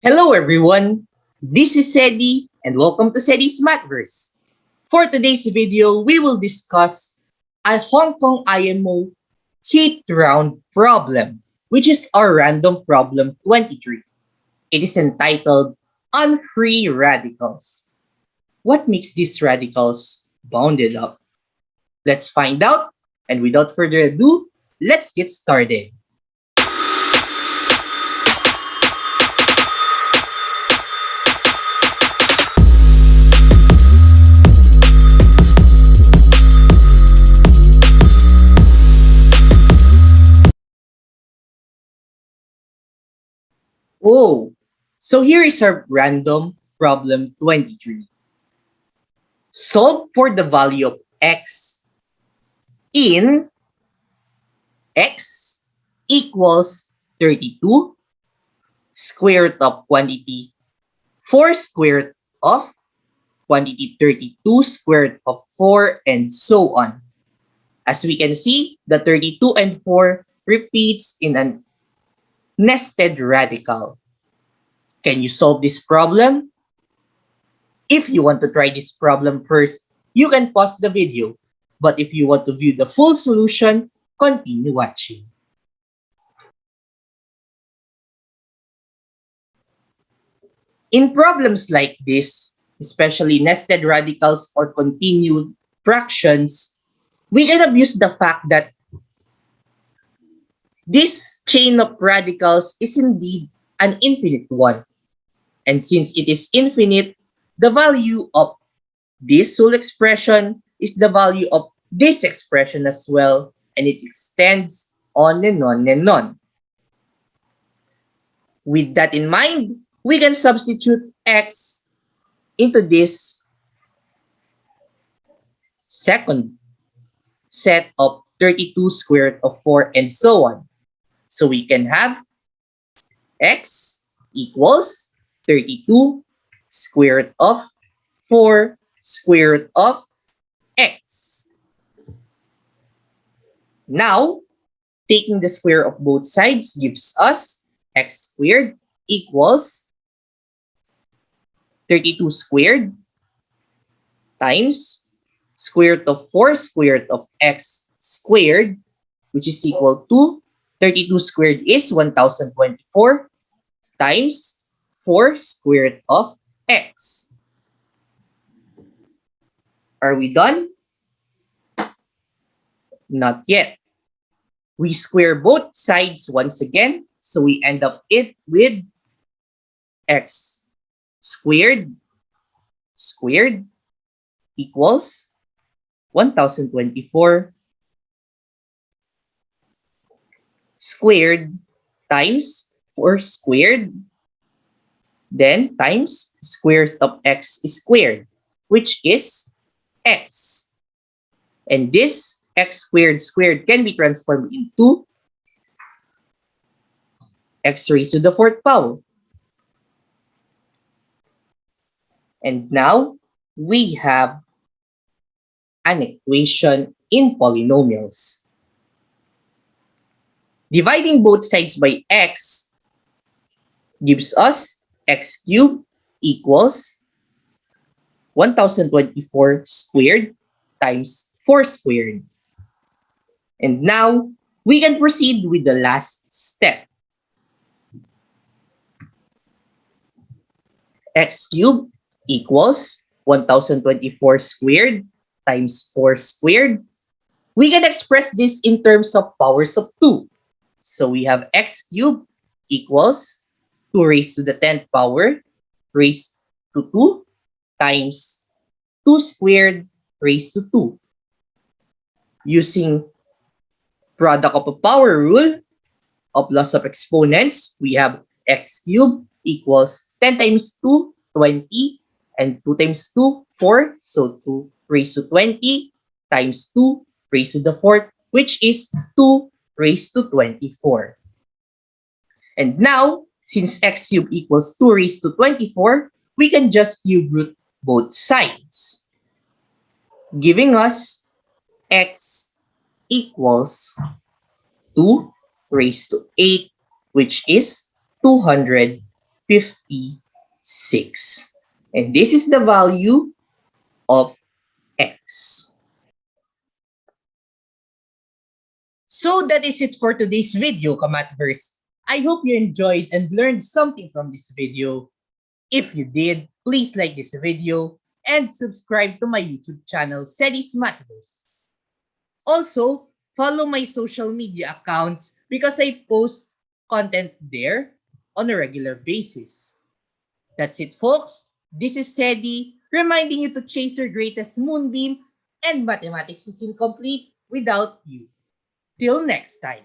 Hello everyone, this is Sedi and welcome to Sedi's Mathverse. For today's video, we will discuss a Hong Kong IMO heat round problem, which is our random problem 23. It is entitled Unfree Radicals. What makes these radicals bounded up? Let's find out and without further ado, let's get started. Oh, so here is our random problem 23. Solve for the value of x in x equals 32 square root of quantity 4 square root of quantity 32 square root of 4 and so on. As we can see, the 32 and 4 repeats in an nested radical. Can you solve this problem? If you want to try this problem first, you can pause the video. But if you want to view the full solution, continue watching. In problems like this, especially nested radicals or continued fractions, we can abuse the fact that this chain of radicals is indeed an infinite one. And since it is infinite, the value of this whole expression is the value of this expression as well, and it extends on and on and on. With that in mind, we can substitute x into this second set of 32 squared of 4 and so on. So we can have x equals 32 square root of 4 square root of x. Now, taking the square of both sides gives us x squared equals 32 squared times square root of 4 square root of x squared, which is equal to 32 squared is 1024 times 4 squared of x. Are we done? Not yet. We square both sides once again, so we end up it with x squared squared equals 1024 squared times 4 squared, then times square root of x squared, which is x. And this x squared squared can be transformed into x raised to the fourth power. And now we have an equation in polynomials. Dividing both sides by x gives us x cubed equals 1024 squared times 4 squared. And now, we can proceed with the last step. x cubed equals 1024 squared times 4 squared. We can express this in terms of powers of 2. So we have x cubed equals 2 raised to the 10th power raised to 2 times 2 squared raised to 2. Using product of a power rule of laws of exponents, we have x cubed equals 10 times 2, 20, and 2 times 2, 4. So 2 raised to 20 times 2 raised to the 4th, which is 2 raised to 24. And now, since x cubed equals 2 raised to 24, we can just cube root both sides, giving us x equals 2 raised to 8, which is 256. And this is the value of x. So that is it for today's video, Kamatverse. I hope you enjoyed and learned something from this video. If you did, please like this video and subscribe to my YouTube channel, Sedis Mathverse. Also, follow my social media accounts because I post content there on a regular basis. That's it, folks. This is Sedi, reminding you to chase your greatest moonbeam and mathematics is incomplete without you. Till next time.